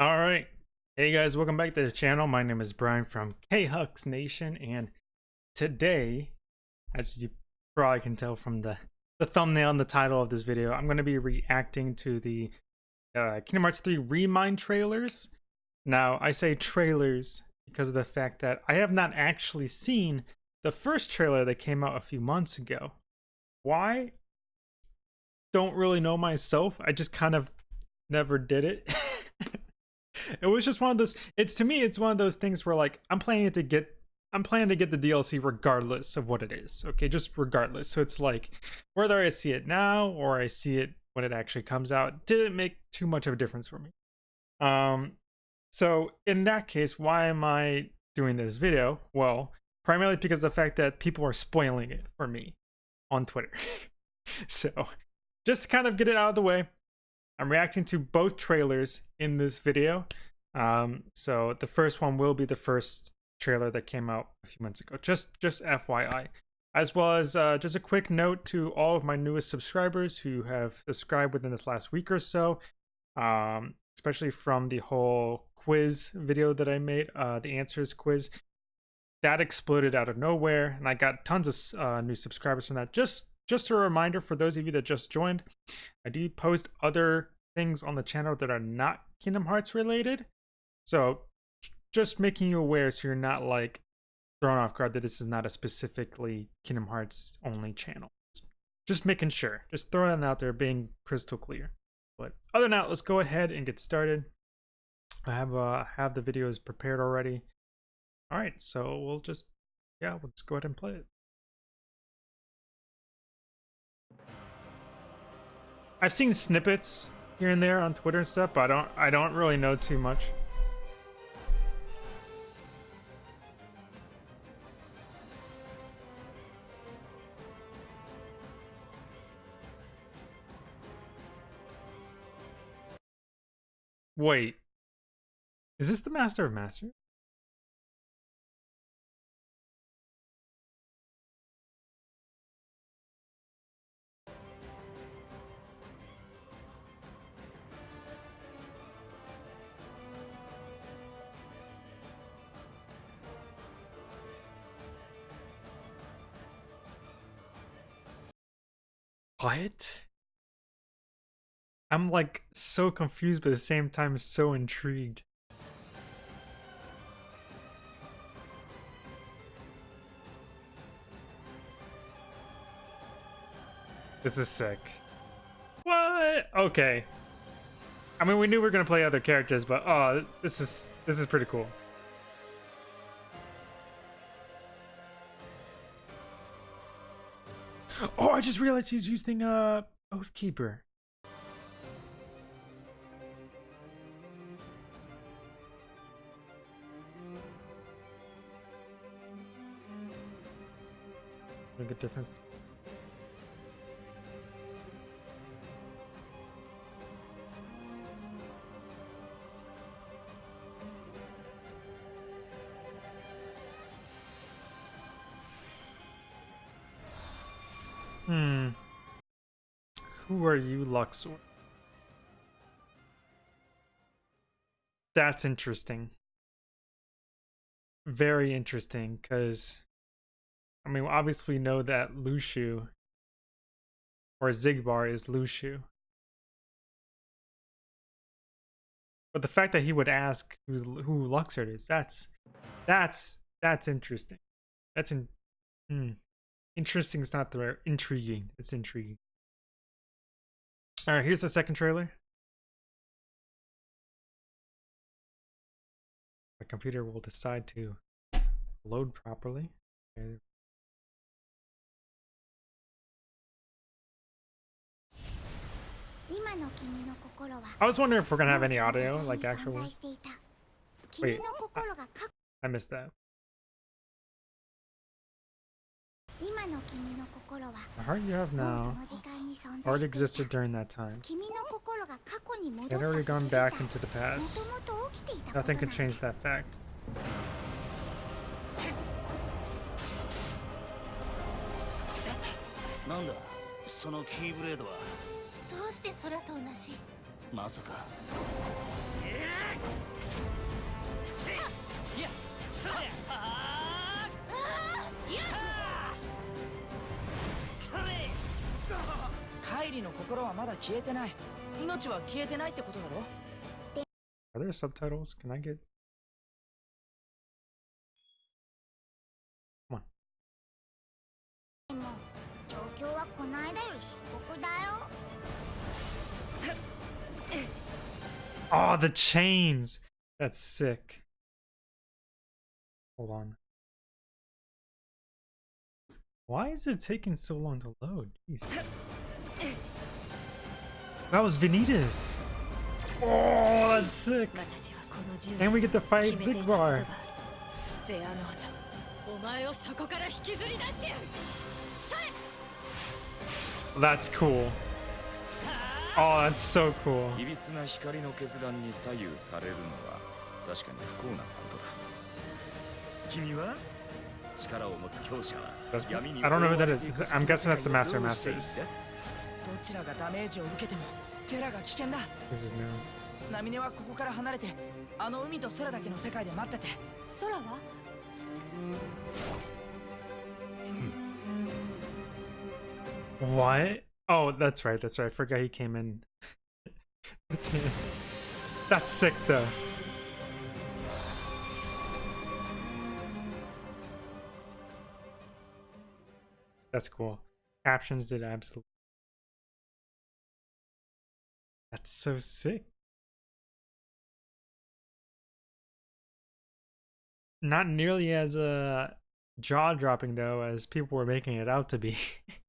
All right. Hey guys, welcome back to the channel. My name is Brian from K-Hux Nation and today, as you probably can tell from the, the thumbnail and the title of this video, I'm going to be reacting to the uh, Kingdom Hearts 3 Re Mind trailers. Now, I say trailers because of the fact that I have not actually seen the first trailer that came out a few months ago. Why? Don't really know myself. I just kind of never did it. it was just one of those it's to me it's one of those things where like i'm planning to get i'm planning to get the dlc regardless of what it is okay? Just regardless. So it's like whether i see it now or i see it when it actually comes out didn't make too much of a difference for me. Um so in that case why am i doing this video? Well primarily because of the fact that people are spoiling it for me on twitter. So just to kind of get it out of the way I'm reacting to both trailers in this video. Um, so the first one will be the first trailer that came out a few months ago. Just just FYI. As well as uh, just a quick note to all of my newest subscribers who have subscribed within this last week or so, um, especially from the whole quiz video that I made, uh, the answers quiz. That exploded out of nowhere, and I got tons of uh, new subscribers from that. Just just a reminder for those of you that just joined, I do post other things on the channel that are not Kingdom Hearts related. So just making you aware so you're not like thrown off guard that this is not a specifically Kingdom Hearts only channel. Just making sure. Just throwing that out there, being crystal clear. But other than that, let's go ahead and get started. I have uh have the videos prepared already. All right, so we'll just yeah, we'll just go ahead and play it. I've seen snippets here and there on Twitter and stuff, but I don't I don't really know too much. Wait. Is this the Master of Masters? What? I'm like so confused, but at the same time so intrigued. This is sick. What? Okay. I mean, we knew we were gonna play other characters, but oh, this is this is pretty cool. Oh, I just realized he's using a uh Oathkeeper. Make a difference. Are you, Luxord? That's interesting. Very interesting, because I mean, obviously we know that Luxu or Xigbar, is Luxu. But the fact that he would ask who's who Luxord is, that's that's that's interesting. That's in hmm. Interesting is not the right intriguing. It's intriguing. Alright, here's the second trailer. My computer will decide to load properly. Okay. I was wondering if we're gonna have any audio, like actual. Wait, I missed that. The heart you have now already existed during that time. It had already gone back into the past. Nothing can change that fact. なんだそのキーブレードはどうして空と同じまさか いや はまだ消えてない命は消えてないってことだろ Are there subtitles? Can I get? Come on. でも状況はこないだより深刻だよ Oh, the chains! That's sick. Hold on. Why is it taking so long to load? Jeez. That was Vanitas. Oh, that's sick. And we get to fight Xigbar. That's cool. Oh, that's so cool. I don't know who that is. I'm guessing that's the Master Masters. だどちらがダメージを受けてもテラが危険だ This is new. ナミネはここから離れてあの海と空だけの世界で待ってて空は What? Oh, that's right. That's right. I forgot he came in. that's sick, though. That's cool. Captions did absolutely. That's so sick. Not nearly as uh, jaw dropping though as people were making it out to be.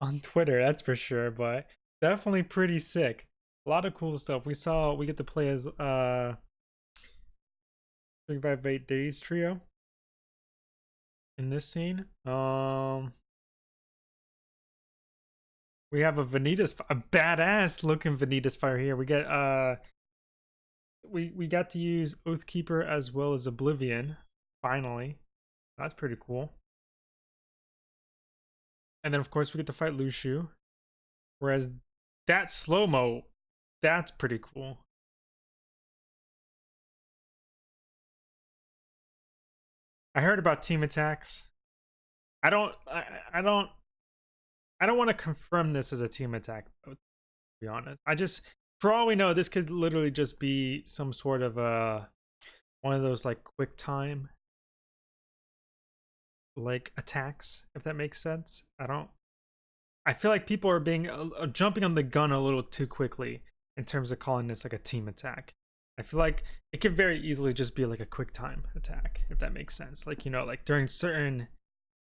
on Twitter, that's for sure, but definitely pretty sick. A lot of cool stuff. We saw we get to play as uh 358 Days trio in this scene. Um we have a Vanitas a badass looking Vanitas fire here. We get uh we we got to use Oathkeeper as well as Oblivion finally. That's pretty cool. And then of course we get to fight Luxu. Whereas that slow mo, that's pretty cool. I heard about team attacks. I don't I, I don't I don't want to confirm this as a team attack though, to be honest. I just for all we know, this could literally just be some sort of uh one of those like quick time like attacks, if that makes sense. I don't. I feel like people are being uh, uh, jumping on the gun a little too quickly in terms of calling this like a team attack. I feel like it could very easily just be like a quick time attack, if that makes sense. Like you know, like during certain,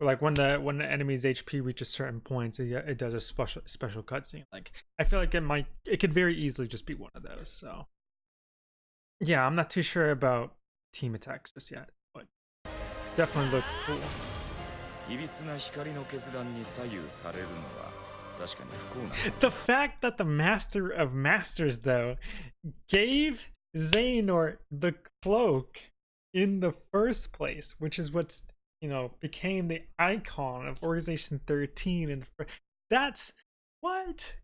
like when the when the enemy's HP reaches certain points, it, it does a special special cutscene. Like I feel like it might, it could very easily just be one of those. So yeah, I'm not too sure about team attacks just yet, but definitely looks cool. いびつな光の決断に左右されるのは確かに不幸なこと The fact that the master of masters, though, gave Xehanort the cloak in the first place, which is what's, you know, became the icon of Organization 13 and that's what?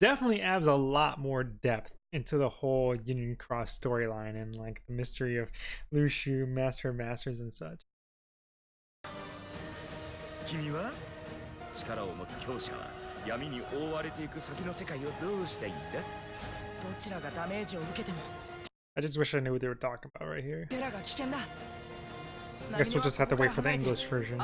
Definitely adds a lot more depth into the whole Union Cross storyline and like the mystery of Luxu, Master Masters and such. I just wish I knew what they were talking about right here. I guess we'll just have to wait for the English version.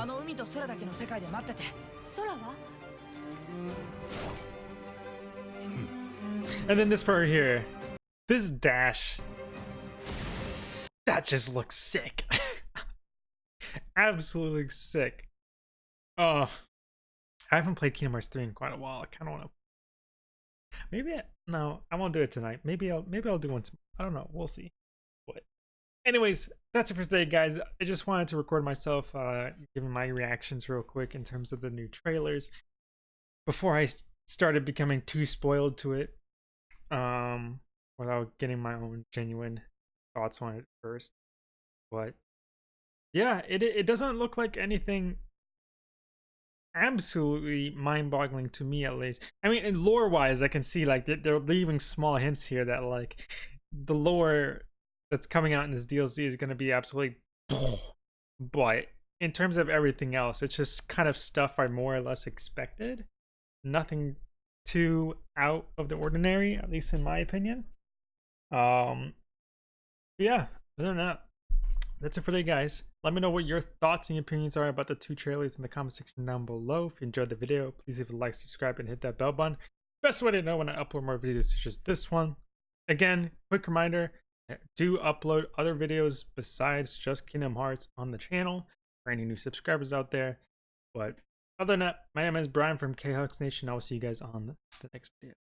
Hmm. And then this part here. This dash. That just looks sick. Absolutely sick. Oh. I haven't played Kingdom Hearts 3 in quite a while. I kind of want to Maybe I, no, I won't do it tonight. Maybe I'll maybe I'll do one. Tomorrow. I don't know. We'll see. But anyways, that's it for today, guys. I just wanted to record myself uh, giving my reactions real quick in terms of the new trailers before I started becoming too spoiled to it um without getting my own genuine thoughts on it first but yeah it it doesn't look like anything absolutely mind-boggling to me at least. I mean, in lore-wise, I can see like they- they're leaving small hints here that like the lore that's coming out in this DLC is going to be absolutely. But in terms of everything else, it's just kind of stuff I more or less expected. Nothing too out of the ordinary, at least in my opinion. Um, yeah, other than that, that's it for today, guys. Let me know what your thoughts and opinions are about the two trailers in the comment section down below. If you enjoyed the video, please leave a like, subscribe, and hit that bell button. Best way to know when I upload more videos such as this one. Again, quick reminder, do upload other videos besides just Kingdom Hearts on the channel for any new subscribers out there. But other than that, my name is Brian from K-Hux Nation. I will see you guys on the next video.